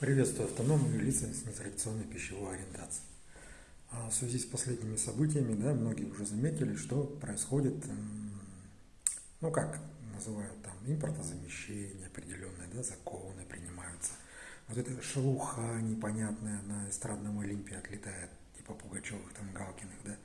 Приветствую автономные лица с нетрадиционной пищевой ориентацией. А в связи с последними событиями, да, многие уже заметили, что происходит, ну как называют там, импортозамещение определенные, да, законы принимаются. Вот эта шелуха непонятная на эстрадном Олимпе отлетает, типа Пугачевых, там, Галкиных, да,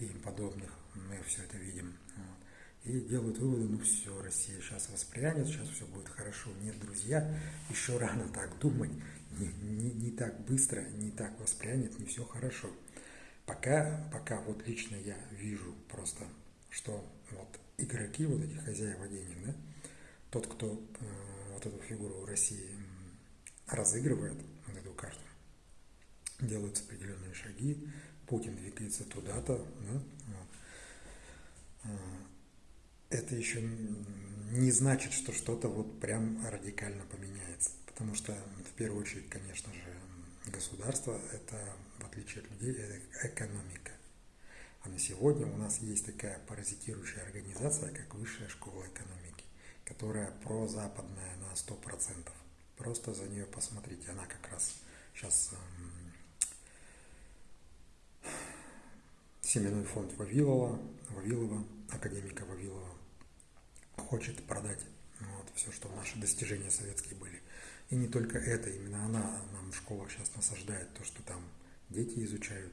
и им подобных. Мы все это видим. Вот и делают выводы, ну все, Россия сейчас воспрянет, сейчас все будет хорошо. Нет, друзья, еще рано так думать, не, не, не так быстро, не так воспрянет, не все хорошо. Пока, пока вот лично я вижу просто, что вот игроки, вот эти хозяева денег, да, тот, кто э, вот эту фигуру России разыгрывает, вот эту карту, делаются определенные шаги, Путин двигается туда-то, да, вот. Это еще не значит, что что-то вот прям радикально поменяется. Потому что в первую очередь, конечно же, государство – это, в отличие от людей, это экономика. А на сегодня у нас есть такая паразитирующая организация, как Высшая школа экономики, которая прозападная на 100%. Просто за нее посмотрите, она как раз сейчас эм, семенной фонд Вавилова, Вавилова, академика Вавилова, хочет продать вот, все, что наши достижения советские были. И не только это, именно она нам в школах сейчас насаждает то, что там дети изучают.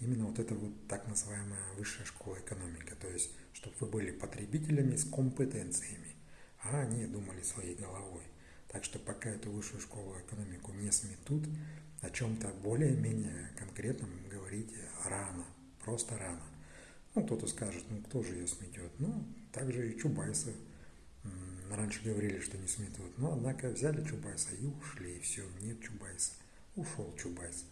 Именно вот это вот так называемая высшая школа экономики. То есть, чтобы вы были потребителями с компетенциями, а они думали своей головой. Так что пока эту высшую школу экономику не сметут, о чем-то более-менее конкретном говорить рано, просто рано. Ну, кто-то скажет, ну, кто же ее сметет? Ну, также и Чубайса. Раньше говорили, что не сметут. Но, однако, взяли Чубайса и ушли, и все, нет Чубайса. Ушел Чубайс.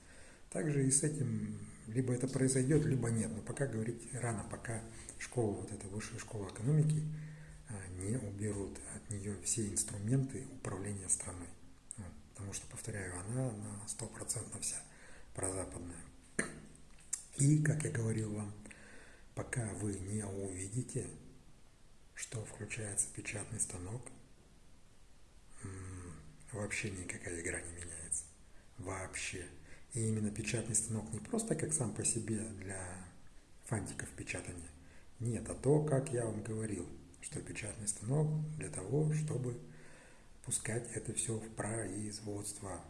Также и с этим либо это произойдет, либо нет. Но пока говорить рано, пока школа, вот эта высшая школа экономики, а, не уберут от нее все инструменты управления страной. Потому что, повторяю, она на 100% вся прозападная. И, как я говорил вам, пока вы не увидите, что включается печатный станок, вообще никакая игра не меняется. Вообще. И именно печатный станок не просто как сам по себе для фантиков печатания. Нет, а то, как я вам говорил, что печатный станок для того, чтобы пускать это все в производство.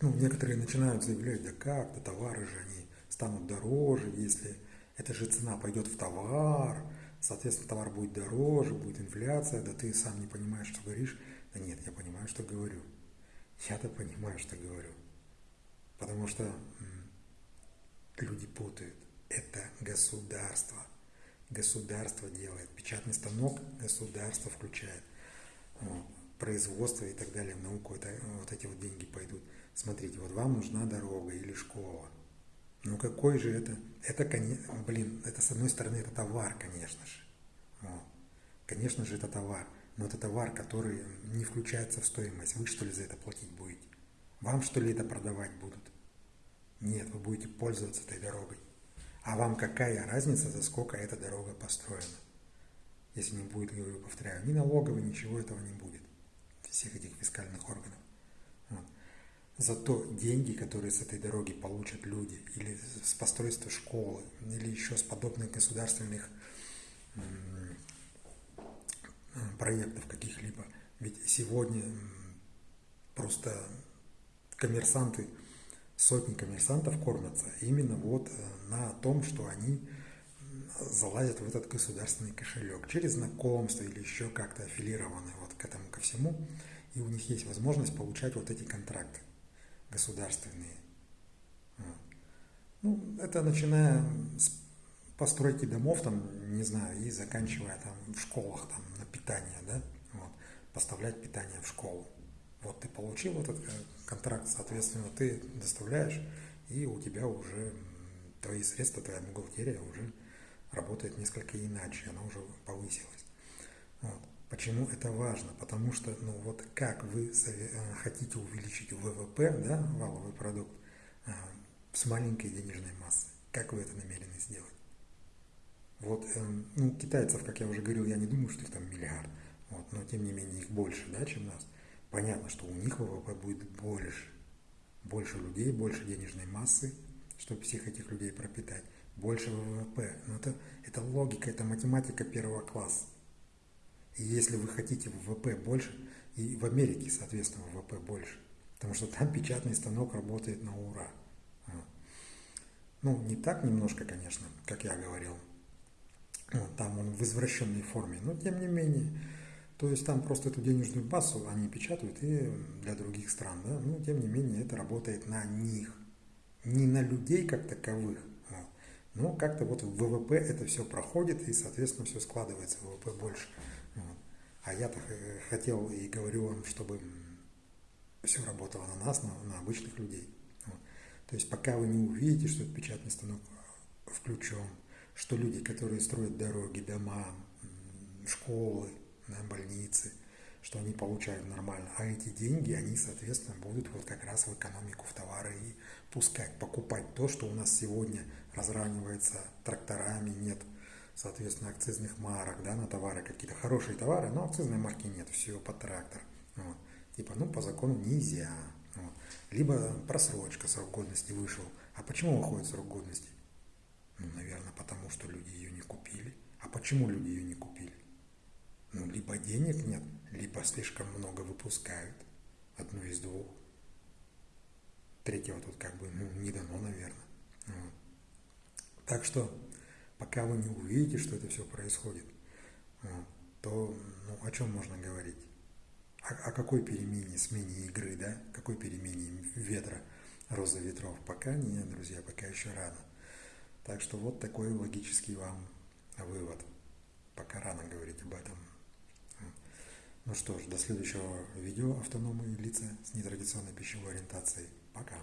Ну, некоторые начинают заявлять, да как, да товары же они станут дороже, если эта же цена пойдет в товар, соответственно, товар будет дороже, будет инфляция, да ты сам не понимаешь, что говоришь. Да нет, я понимаю, что говорю. Я-то понимаю, что говорю. Потому что люди путают. Это государство. Государство делает. Печатный станок государство включает. Производство и так далее, в науку, это, вот эти вот деньги пойдут. Смотрите, вот вам нужна дорога или школа. Ну какой же это? Это, блин, это с одной стороны это товар, конечно же. Вот. Конечно же это товар. Но это товар, который не включается в стоимость. Вы что ли за это платить будете? Вам что ли это продавать будут? Нет, вы будете пользоваться этой дорогой. А вам какая разница, за сколько эта дорога построена? Если не будет, говорю, повторяю, ни налоговой, ничего этого не будет. Всех этих фискальных органов. Зато деньги, которые с этой дороги получат люди, или с постройства школы, или еще с подобных государственных проектов каких-либо. Ведь сегодня просто коммерсанты, сотни коммерсантов кормятся именно вот э, на том, что они залазят в этот государственный кошелек через знакомство или еще как-то аффилированы вот к этому ко всему, и у них есть возможность получать вот эти контракты государственные. Ну, это начиная с постройки домов, там, не знаю, и заканчивая там в школах, там, на питание, да, вот, поставлять питание в школу. Вот ты получил этот э, контракт, соответственно, ты доставляешь, и у тебя уже твои средства, твоя бухгалтерия уже работает несколько иначе, она уже повысилась. Вот. Почему это важно? Потому что, ну вот как вы э, хотите увеличить ВВП, да, валовый продукт, э, с маленькой денежной массой, как вы это намерены сделать? Вот, эм, ну, китайцев, как я уже говорил, я не думаю, что их там миллиард, вот, но тем не менее их больше, да, чем нас. понятно, что у них ВВП будет больше. Больше людей, больше денежной массы, чтобы всех этих людей пропитать. Больше ВВП. Но это, это логика, это математика первого класса. И если вы хотите ВВП больше, и в Америке, соответственно, ВВП больше, потому что там печатный станок работает на ура. Ну, не так немножко, конечно, как я говорил. Там он в извращенной форме, но тем не менее. То есть там просто эту денежную массу они печатают и для других стран, да, но тем не менее это работает на них, не на людей как таковых, вот. но как-то вот в ВВП это все проходит и, соответственно, все складывается ВВП больше. Вот. А я-то хотел и говорю вам, чтобы все работало на нас, на, на обычных людей. То есть пока вы не увидите, что этот печатный станок включен, что люди, которые строят дороги, дома, школы, больницы, что они получают нормально. А эти деньги, они, соответственно, будут вот как раз в экономику, в товары и пускать, покупать то, что у нас сегодня разравнивается тракторами, нет, соответственно, акцизных марок, да, на товары какие-то хорошие товары, но акцизной марки нет, все под трактор. Вот. Типа, ну, по закону нельзя. Вот. Либо просрочка, срок годности вышел. А почему выходит срок годности? Ну, наверное, потому что люди ее не купили. А почему люди ее не купили? Ну, либо денег нет, либо слишком много выпускают. Одно из двух. Третьего тут как бы ну, не дано, наверное. Вот. Так что, пока вы не увидите, что это все происходит, вот, то ну, о чем можно говорить? о, о какой перемене, смене игры, да, какой перемене ветра, роза ветров, пока нет, друзья, пока еще рано. Так что вот такой логический вам вывод. Пока рано говорить об этом. Ну что ж, до следующего видео «Автономные лица с нетрадиционной пищевой ориентацией». Пока.